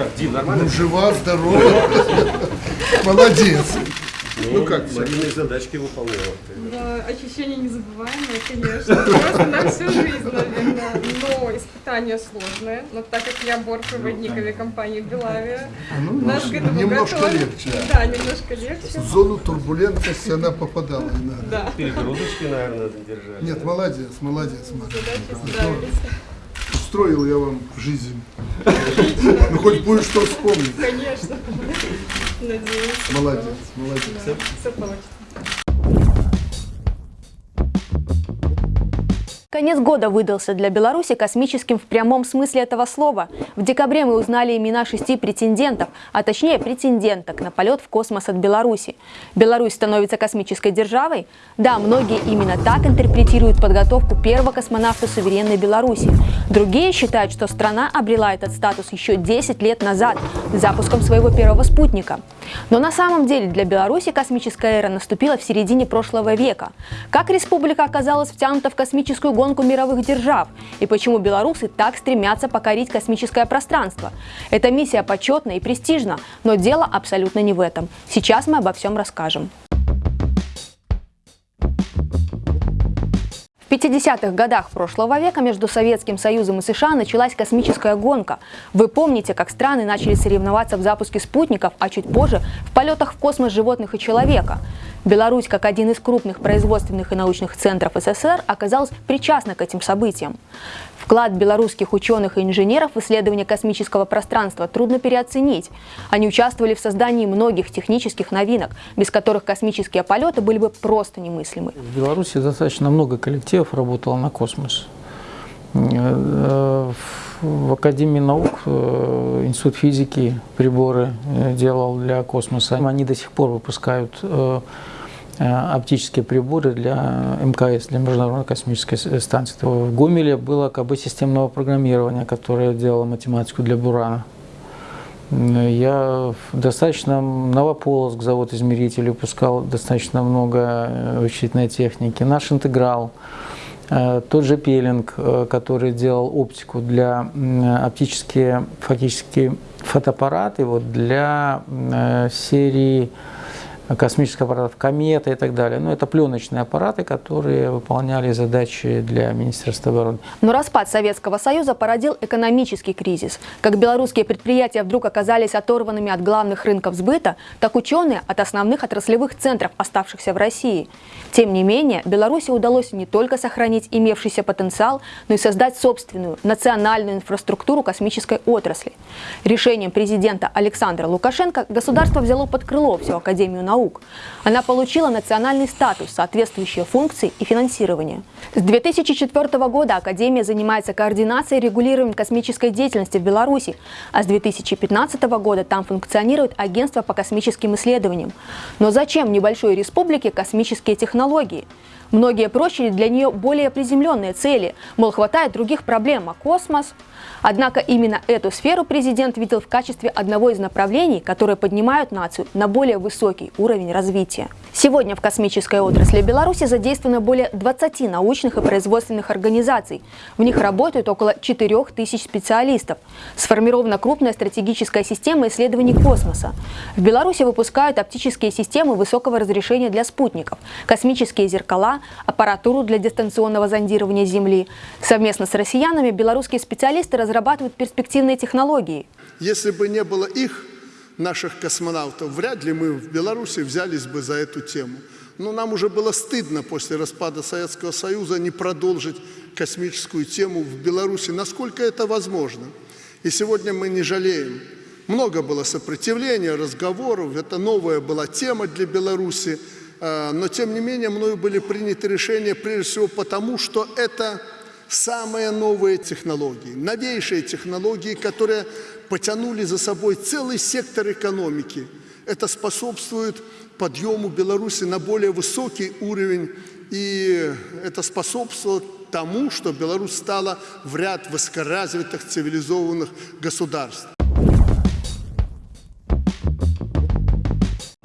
Так, Дим, нормально? Ну, жива, здорова. Молодец. Ну как, всё? Марина задачки выполняла. Да, ощущение незабываемое, конечно. Просто на всю жизнь, наверное. Но испытание сложное. Но так как я бортпроводник авиакомпании «Белавия», Ну, наш к этому немножко легче. Да, немножко легче. В зону турбулентности она попадала. Да, Перегрузочки, наверное, надо держать. Нет, молодец, молодец, Маша. задачи справились. Устроил я вам жизнь. Ну, хоть будет что вспомнить. Конечно. Надеюсь. Молодец, молодец. Все получится. Конец года выдался для Беларуси космическим в прямом смысле этого слова. В декабре мы узнали имена шести претендентов, а точнее претенденток на полет в космос от Беларуси. Беларусь становится космической державой? Да, многие именно так интерпретируют подготовку первого космонавта суверенной Беларуси. Другие считают, что страна обрела этот статус еще 10 лет назад, запуском своего первого спутника. Но на самом деле для Беларуси космическая эра наступила в середине прошлого века. Как республика оказалась втянута в космическую гонку мировых держав? И почему белорусы так стремятся покорить космическое пространство? Эта миссия почетна и престижна, но дело абсолютно не в этом. Сейчас мы обо всем расскажем. В 50-х годах прошлого века между Советским Союзом и США началась космическая гонка. Вы помните, как страны начали соревноваться в запуске спутников, а чуть позже в полетах в космос животных и человека. Беларусь, как один из крупных производственных и научных центров СССР, оказалась причастна к этим событиям. Вклад белорусских ученых и инженеров в исследование космического пространства трудно переоценить. Они участвовали в создании многих технических новинок, без которых космические полеты были бы просто немыслимы. В Беларуси достаточно много коллективов работало на космос. В Академии наук э, Институт физики приборы э, делал для космоса. Они до сих пор выпускают э, оптические приборы для МКС, для Международной космической станции. В Гомеле было КБ системного программирования, которое делало математику для Бурана. Я достаточно Новополоск, завод измерителей, выпускал достаточно много вычислительной техники. Наш интеграл, тот же Пелинг, э, который делал оптику для оптические, фактически фотоаппараты вот, для э, серии космических аппаратов «Комета» и так далее. Но это пленочные аппараты, которые выполняли задачи для Министерства обороны. Но распад Советского Союза породил экономический кризис. Как белорусские предприятия вдруг оказались оторванными от главных рынков сбыта, так ученые от основных отраслевых центров, оставшихся в России. Тем не менее, Беларуси удалось не только сохранить имевшийся потенциал, но и создать собственную национальную инфраструктуру космической отрасли. Решением президента Александра Лукашенко государство взяло под крыло всю Академию наук. Она получила национальный статус, соответствующие функции и финансирование. С 2004 года Академия занимается координацией и регулированием космической деятельности в Беларуси, а с 2015 года там функционирует агентство по космическим исследованиям. Но зачем небольшой республике космические технологии? Многие прочили для нее более приземленные цели, мол, хватает других проблем, а космос? Однако именно эту сферу президент видел в качестве одного из направлений, которые поднимают нацию на более высокий уровень развития. Сегодня в космической отрасли Беларуси задействовано более 20 научных и производственных организаций. В них работают около 4 тысяч специалистов. Сформирована крупная стратегическая система исследований космоса. В Беларуси выпускают оптические системы высокого разрешения для спутников, космические зеркала, аппаратуру для дистанционного зондирования Земли. Совместно с россиянами белорусские специалисты разрабатывают перспективные технологии. Если бы не было их, наших космонавтов, вряд ли мы в Беларуси взялись бы за эту тему. Но нам уже было стыдно после распада Советского Союза не продолжить космическую тему в Беларуси, насколько это возможно. И сегодня мы не жалеем. Много было сопротивления, разговоров, это новая была тема для Беларуси, э, но тем не менее мною были приняты решения прежде всего потому, что это самые новые технологии, новейшие технологии, которые потянули за собой целый сектор экономики. Это способствует подъему Беларуси на более высокий уровень, и это способствует тому, что Беларусь стала в ряд высокоразвитых цивилизованных государств.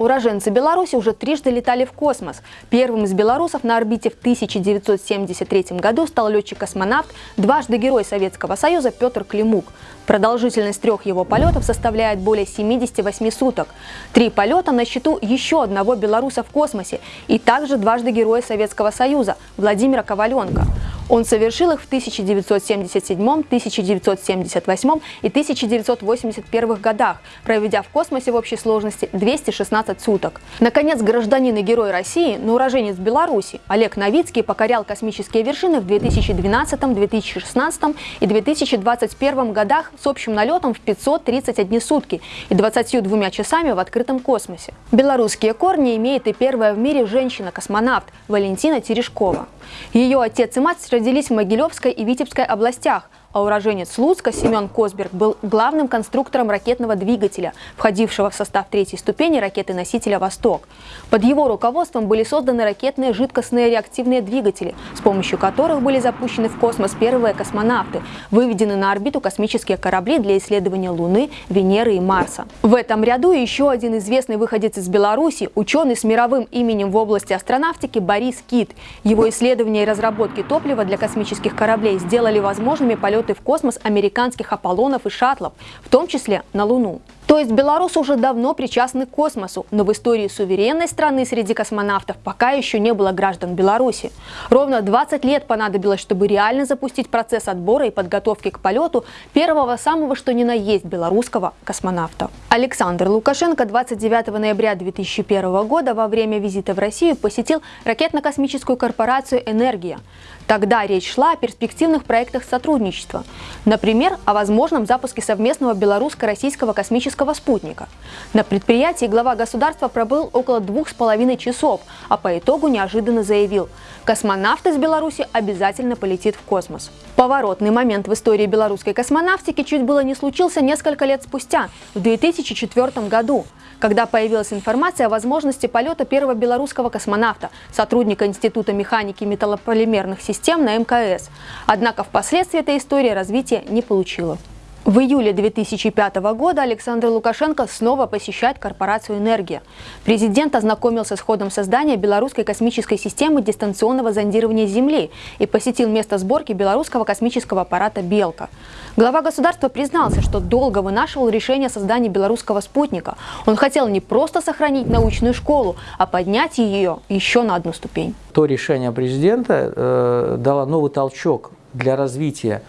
Уроженцы Беларуси уже трижды летали в космос. Первым из белорусов на орбите в 1973 году стал летчик-космонавт, дважды Герой Советского Союза Петр Климук. Продолжительность трех его полетов составляет более 78 суток. Три полета на счету еще одного белоруса в космосе и также дважды Героя Советского Союза Владимира Коваленко. Он совершил их в 1977, 1978 и 1981 годах, проведя в космосе в общей сложности 216 суток. Наконец, гражданин и герой России, но уроженец Беларуси, Олег Новицкий покорял космические вершины в 2012, 2016 и 2021 годах с общим налетом в 531 сутки и 22 часами в открытом космосе. Белорусские корни имеет и первая в мире женщина-космонавт Валентина Терешкова. Ее отец и мать родились в Могилевской и Витебской областях, а уроженец Луцка Семен Косберг был главным конструктором ракетного двигателя, входившего в состав третьей ступени ракеты-носителя «Восток». Под его руководством были созданы ракетные жидкостные реактивные двигатели, с помощью которых были запущены в космос первые космонавты, выведены на орбиту космические корабли для исследования Луны, Венеры и Марса. В этом ряду еще один известный выходец из Беларуси, ученый с мировым именем в области астронавтики Борис Кит. Его исследования и разработки топлива для космических кораблей сделали возможными полеты в космос американских Аполлонов и шаттлов, в том числе на Луну. То есть белорусы уже давно причастны к космосу, но в истории суверенной страны среди космонавтов пока еще не было граждан Беларуси. Ровно 20 лет понадобилось, чтобы реально запустить процесс отбора и подготовки к полету первого самого что ни на есть белорусского космонавта. Александр Лукашенко 29 ноября 2001 года во время визита в Россию посетил ракетно-космическую корпорацию «Энергия». Тогда речь шла о перспективных проектах сотрудничества. Например, о возможном запуске совместного белорусско-российского космического спутника. На предприятии глава государства пробыл около двух с половиной часов, а по итогу неожиданно заявил, космонавт из Беларуси обязательно полетит в космос. Поворотный момент в истории белорусской космонавтики чуть было не случился несколько лет спустя, в 2004 году когда появилась информация о возможности полета первого белорусского космонавта, сотрудника Института механики металлополимерных систем на МКС. Однако впоследствии эта история развития не получила. В июле 2005 года Александр Лукашенко снова посещает корпорацию «Энергия». Президент ознакомился с ходом создания белорусской космической системы дистанционного зондирования Земли и посетил место сборки белорусского космического аппарата «Белка». Глава государства признался, что долго вынашивал решение о создании белорусского спутника. Он хотел не просто сохранить научную школу, а поднять ее еще на одну ступень. То решение президента э, дало новый толчок для развития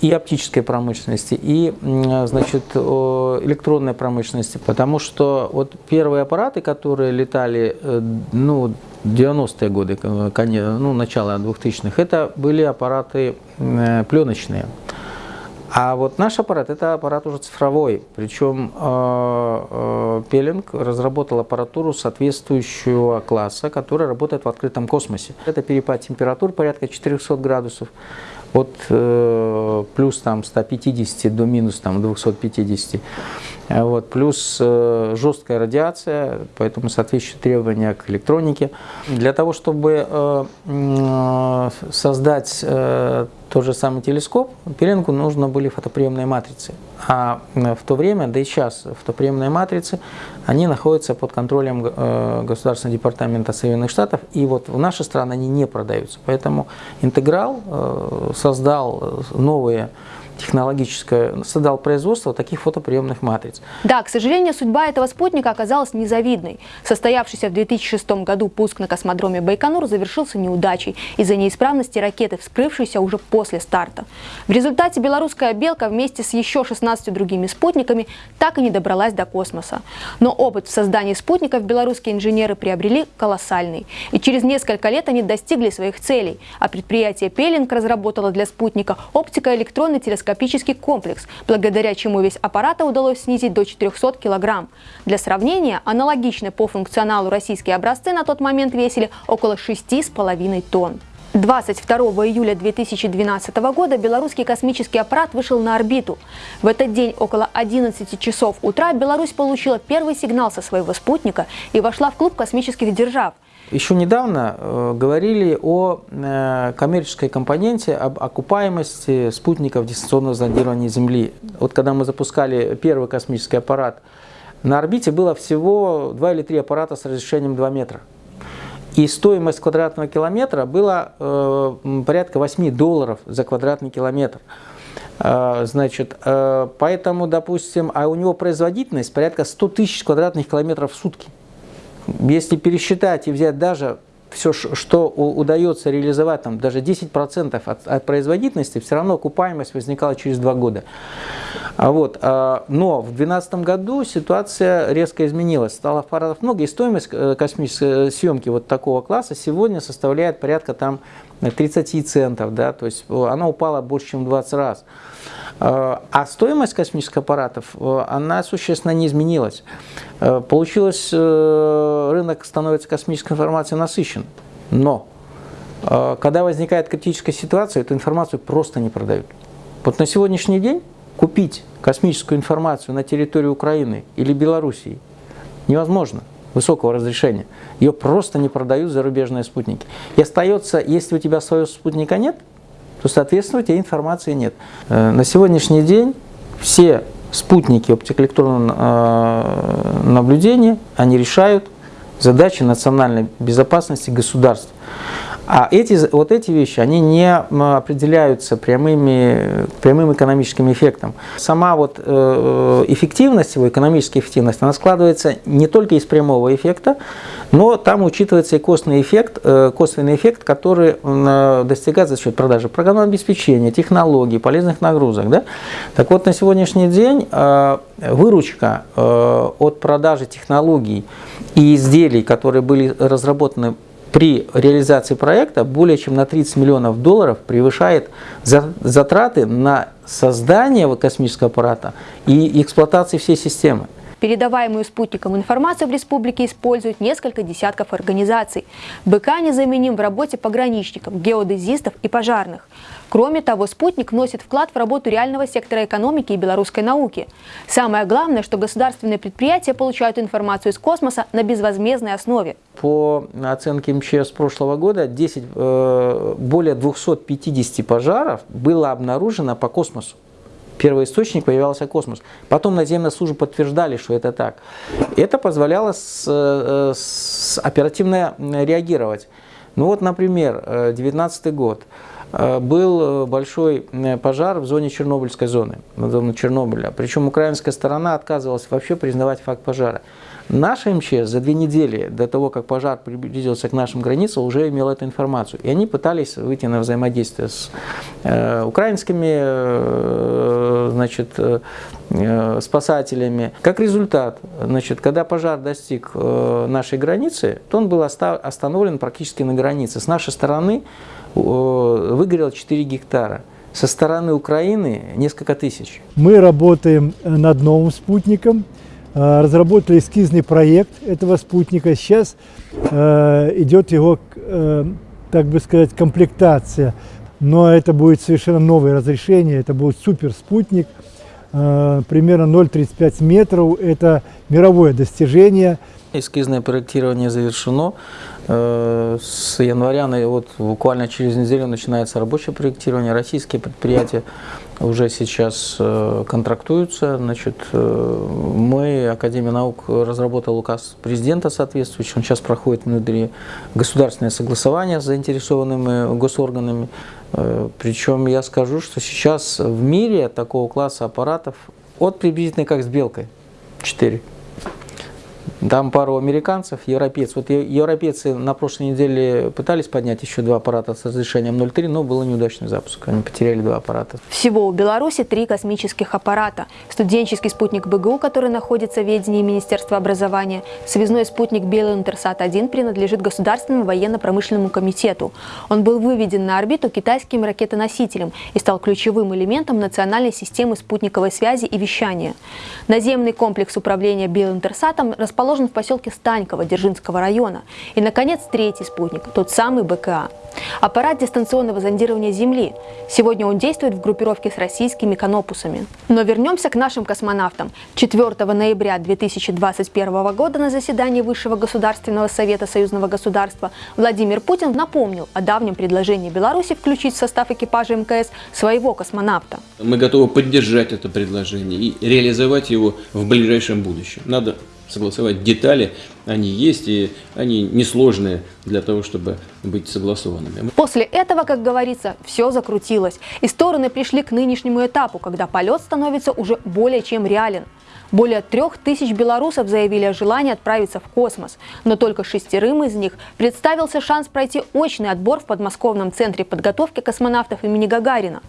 и оптической промышленности, и значит, электронной промышленности, потому что вот первые аппараты, которые летали э, ну, 90-е годы, ну, начало 2000-х, это были аппараты пленочные. А вот наш аппарат – это аппарат уже цифровой, причем э, э, Пелинг разработал аппаратуру соответствующего класса, которая работает в открытом космосе. Это перепад температур порядка 400 градусов, от э, плюс там 150 до минус там 250. Вот, плюс э, жесткая радиация, поэтому соответствующие требования к электронике. Для того, чтобы э, э, создать э, тот же самый телескоп, Пеленгу нужно были фотоприемные матрицы. А в то время, да и сейчас, фотоприемные матрицы, они находятся под контролем э, Государственного департамента Соединенных Штатов, и вот в нашей стране они не продаются. Поэтому Интеграл э, создал новые технологическое, создал производство таких фотоприемных матриц. Да, к сожалению, судьба этого спутника оказалась незавидной. Состоявшийся в 2006 году пуск на космодроме Байконур завершился неудачей из-за неисправности ракеты, вскрывшейся уже после старта. В результате белорусская «Белка» вместе с еще 16 другими спутниками так и не добралась до космоса. Но опыт в создании спутников белорусские инженеры приобрели колоссальный. И через несколько лет они достигли своих целей, а предприятие «Пелинг» разработало для спутника оптико-электронный телескоп телескопический комплекс, благодаря чему вес аппарата удалось снизить до 400 кг. Для сравнения, аналогичные по функционалу российские образцы на тот момент весили около 6,5 тонн. 22 июля 2012 года белорусский космический аппарат вышел на орбиту. В этот день около 11 часов утра Беларусь получила первый сигнал со своего спутника и вошла в клуб космических держав. Еще недавно э, говорили о э, коммерческой компоненте, об окупаемости спутников дистанционного зондирования Земли. Вот когда мы запускали первый космический аппарат на орбите было всего 2 или 3 аппарата с разрешением 2 метра. И стоимость квадратного километра была э, порядка 8 долларов за квадратный километр. Э, значит, э, поэтому, допустим, а у него производительность порядка 100 тысяч квадратных километров в сутки. Если пересчитать и взять даже все, что удается реализовать, там, даже 10% от, от производительности, все равно окупаемость возникала через два года. А вот, а, но в 2012 году ситуация резко изменилась. Стало аппаратов много, и стоимость э, космической съемки вот такого класса сегодня составляет порядка там 30 центов, да, то есть э, она упала больше, чем в 20 раз. А, а стоимость космических аппаратов, э, она существенно не изменилась. Получилось, рынок становится космической информацией насыщен, но когда возникает критическая ситуация, эту информацию просто не продают. Вот на сегодняшний день купить космическую информацию на территории Украины или Белоруссии невозможно высокого разрешения. Ее просто не продают зарубежные спутники. И остается, если у тебя своего спутника нет, то, соответственно, у тебя информации нет. Э, на сегодняшний день все спутники оптико-электронного э, наблюдения, они решают задачи национальной безопасности государств. А эти, вот эти вещи, они не определяются прямыми, прямым экономическим эффектом. Сама вот э, эффективность, его экономическая эффективность, она складывается не только из прямого эффекта, но там учитывается и косвенный эффект, э, косвенный эффект, который э, достигается за счет продажи программного обеспечения, технологий, полезных нагрузок. Да? Так вот, на сегодняшний день выручка от продажи технологий и изделий, которые были разработаны при реализации проекта более чем на 30 миллионов долларов превышает затраты на создание космического аппарата и эксплуатации всей системы. Передаваемую спутником информацию в республике используют несколько десятков организаций. БК незаменим в работе пограничников, геодезистов и пожарных. Кроме того, спутник вносит вклад в работу реального сектора экономики и белорусской науки. Самое главное, что государственные предприятия получают информацию из космоса на безвозмездной основе. По оценке МЧС прошлого года 10, э, более 250 пожаров было обнаружено по космосу. Первый источник появился космос. Потом наземные службы подтверждали, что это так. Это позволяло с, э, с оперативно реагировать. Ну вот, например, 2019 год. Э, был э, большой э, пожар в зоне Чернобыльской зоны, на зоне Чернобыля. Причем украинская сторона отказывалась вообще признавать факт пожара. Наша МЧС за две недели до того, как пожар приблизился к нашим границам, уже имела эту информацию. И они пытались выйти на взаимодействие с э, украинскими э, значит, э, спасателями. Как результат, значит, когда пожар достиг э, нашей границы, то он был остановлен практически на границе. С нашей стороны выгорело 4 гектара. Со стороны Украины несколько тысяч. Мы работаем над новым спутником, э, разработали эскизный проект этого спутника. Сейчас э, идет его, э, так бы сказать, комплектация. Но это будет совершенно новое разрешение, это будет супер спутник, примерно 0,35 метров. Это мировое достижение. Эскизное проектирование завершено. Э, с января, вот буквально через неделю начинается рабочее проектирование. Российские предприятия уже сейчас э, контрактуются. Значит, э, мы, Академия наук, разработал указ президента соответствующий. Он сейчас проходит внутри государственное согласование с заинтересованными госорганами. Причем я скажу, что сейчас в мире такого класса аппаратов от приблизительно как с белкой 4. Там пару американцев, европейцев. Вот европейцы на прошлой неделе пытались поднять еще два аппарата с разрешением 0,3, но был неудачный запуск. Они потеряли два аппарата. Всего у Беларуси три космических аппарата. Студенческий спутник БГУ, который находится в ведении Министерства образования. Связной спутник Белый Интерсат-1 принадлежит Государственному военно-промышленному комитету. Он был выведен на орбиту китайским ракетоносителем и стал ключевым элементом национальной системы спутниковой связи и вещания. Наземный комплекс управления Белым Интерсатом расположен расположен в поселке Станьково Дзержинского района. И, наконец, третий спутник, тот самый БКА. Аппарат дистанционного зондирования Земли. Сегодня он действует в группировке с российскими конопусами. Но вернемся к нашим космонавтам. 4 ноября 2021 года на заседании Высшего Государственного Совета Союзного государства Владимир Путин напомнил о давнем предложении Беларуси включить в состав экипажа МКС своего космонавта. Мы готовы поддержать это предложение и реализовать его в ближайшем будущем. Надо согласовать детали, они есть и они несложные для того, чтобы быть согласованными. После этого, как говорится, все закрутилось, и стороны пришли к нынешнему этапу, когда полет становится уже более чем реален. Более трех тысяч белорусов заявили о желании отправиться в космос, но только шестерым из них представился шанс пройти очный отбор в подмосковном центре подготовки космонавтов имени Гагарина.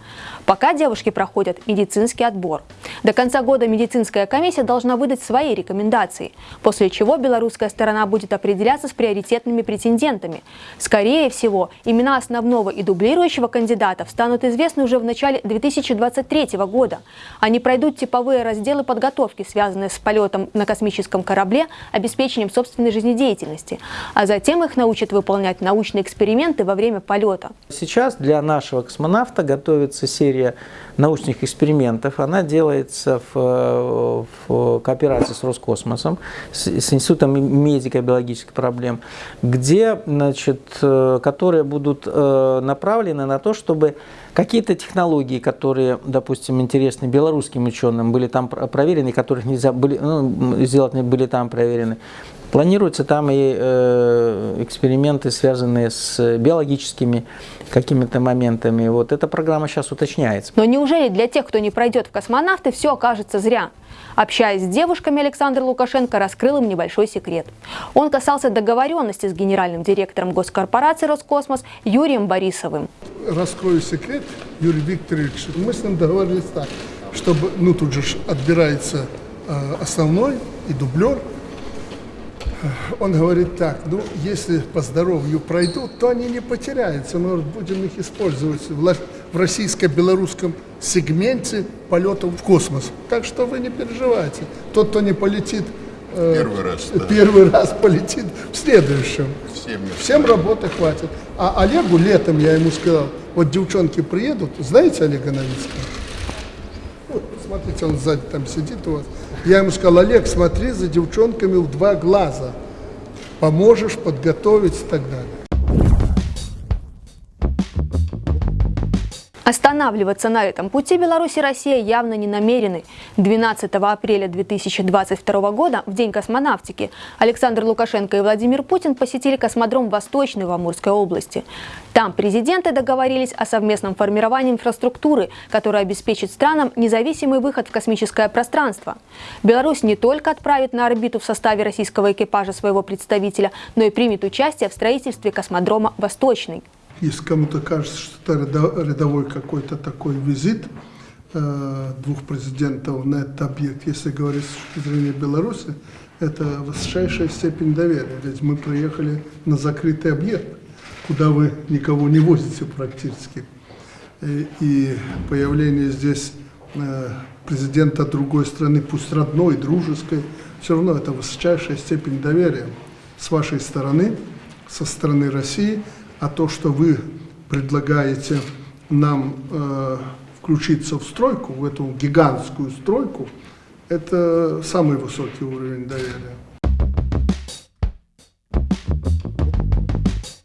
Пока девушки проходят медицинский отбор. До конца года медицинская комиссия должна выдать свои рекомендации, после чего белорусская сторона будет определяться с приоритетными претендентами. Скорее всего, имена основного и дублирующего кандидатов станут известны уже в начале 2023 года. Они пройдут типовые разделы подготовки, связанные с полетом на космическом корабле, обеспечением собственной жизнедеятельности, а затем их научат выполнять научные эксперименты во время полета. Сейчас для нашего космонавта готовится серия научных экспериментов. Она делается в, в кооперации с Роскосмосом, с, с Институтом медико-биологических проблем, где, значит, э, которые будут э, направлены на то, чтобы какие-то технологии, которые, допустим, интересны белорусским ученым, были там проверены, которых нельзя были, ну, сделать были там проверены. Планируются там и э, эксперименты, связанные с биологическими какими-то моментами. Вот эта программа сейчас уточняется. Но неужели для тех, кто не пройдет в космонавты, все окажется зря? Общаясь с девушками, Александр Лукашенко раскрыл им небольшой секрет. Он касался договоренности с генеральным директором госкорпорации «Роскосмос» Юрием Борисовым. Раскрою секрет, Юрий Викторович, мы с ним договорились так, чтобы, ну тут же отбирается э, основной и дублер, он говорит так, ну, если по здоровью пройдут, то они не потеряются, мы будем их использовать в, российско-белорусском сегменте полетов в космос. Так что вы не переживайте. Тот, кто не полетит э, первый раз, да. первый раз полетит в следующем. Всем, Всем работы хватит. А Олегу летом я ему сказал, вот девчонки приедут, знаете Олега Новицкого? Вот, смотрите, он сзади там сидит у вас. Я ему сказал, Олег, смотри за девчонками в два глаза. Поможешь подготовить и так далее. Останавливаться на этом пути Беларусь и Россия явно не намерены. 12 апреля 2022 года, в День космонавтики, Александр Лукашенко и Владимир Путин посетили космодром Восточный в Амурской области. Там президенты договорились о совместном формировании инфраструктуры, которая обеспечит странам независимый выход в космическое пространство. Беларусь не только отправит на орбиту в составе российского экипажа своего представителя, но и примет участие в строительстве космодрома «Восточный». Если кому-то кажется, что это рядовой какой-то такой визит э, двух президентов на этот объект, если говорить с точки зрения Беларуси, это высочайшая степень доверия. Ведь мы приехали на закрытый объект, куда вы никого не возите практически. И, и появление здесь э, президента другой страны, пусть родной, дружеской, все равно это высочайшая степень доверия с вашей стороны, со стороны России – а то, что вы предлагаете нам э, включиться в стройку, в эту гигантскую стройку, это самый высокий уровень доверия.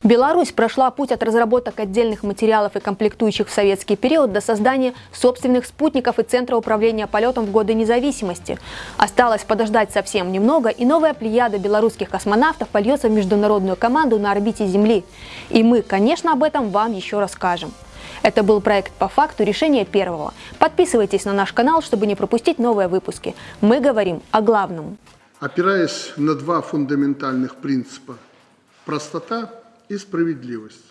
Беларусь прошла путь от разработок отдельных материалов и комплектующих в советский период до создания собственных спутников и центра управления полетом в годы независимости. Осталось подождать совсем немного, и новая плеяда белорусских космонавтов польется в международную команду на орбите Земли. И мы, конечно, об этом вам еще расскажем. Это был проект «По факту. Решение первого». Подписывайтесь на наш канал, чтобы не пропустить новые выпуски. Мы говорим о главном. Опираясь на два фундаментальных принципа – простота и справедливость.